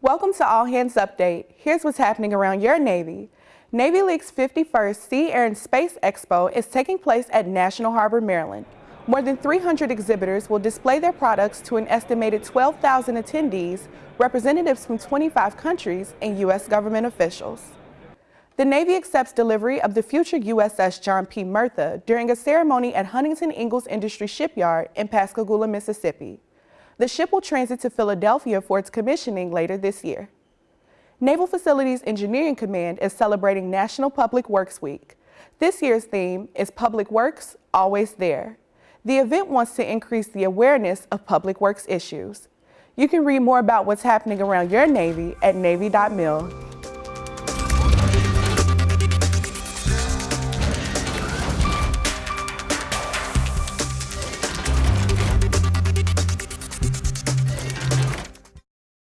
Welcome to All Hands Update. Here's what's happening around your Navy. Navy League's 51st Sea, Air, and Space Expo is taking place at National Harbor, Maryland. More than 300 exhibitors will display their products to an estimated 12,000 attendees, representatives from 25 countries, and U.S. government officials. The Navy accepts delivery of the future USS John P. Murtha during a ceremony at Huntington Ingalls Industry Shipyard in Pascagoula, Mississippi. The ship will transit to Philadelphia for its commissioning later this year. Naval Facilities Engineering Command is celebrating National Public Works Week. This year's theme is Public Works, Always There. The event wants to increase the awareness of public works issues. You can read more about what's happening around your Navy at Navy.mil.